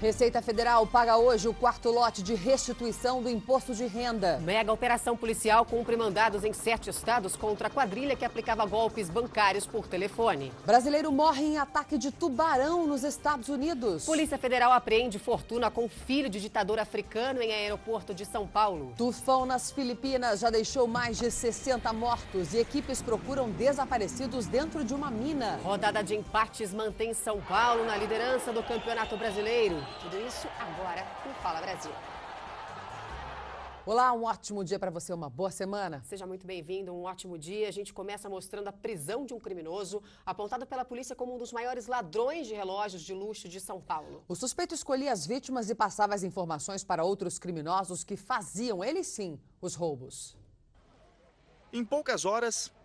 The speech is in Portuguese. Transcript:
Receita Federal paga hoje o quarto lote de restituição do imposto de renda. Mega operação policial cumpre mandados em sete estados contra a quadrilha que aplicava golpes bancários por telefone. Brasileiro morre em ataque de tubarão nos Estados Unidos. Polícia Federal apreende fortuna com filho de ditador africano em aeroporto de São Paulo. Tufão nas Filipinas já deixou mais de 60 mortos e equipes procuram desaparecidos dentro de uma mina. Rodada de empates mantém São Paulo na liderança do Campeonato Brasileiro. Tudo isso agora no Fala Brasil. Olá, um ótimo dia para você, uma boa semana. Seja muito bem-vindo, um ótimo dia. A gente começa mostrando a prisão de um criminoso apontado pela polícia como um dos maiores ladrões de relógios de luxo de São Paulo. O suspeito escolhia as vítimas e passava as informações para outros criminosos que faziam, eles sim, os roubos. Em poucas horas,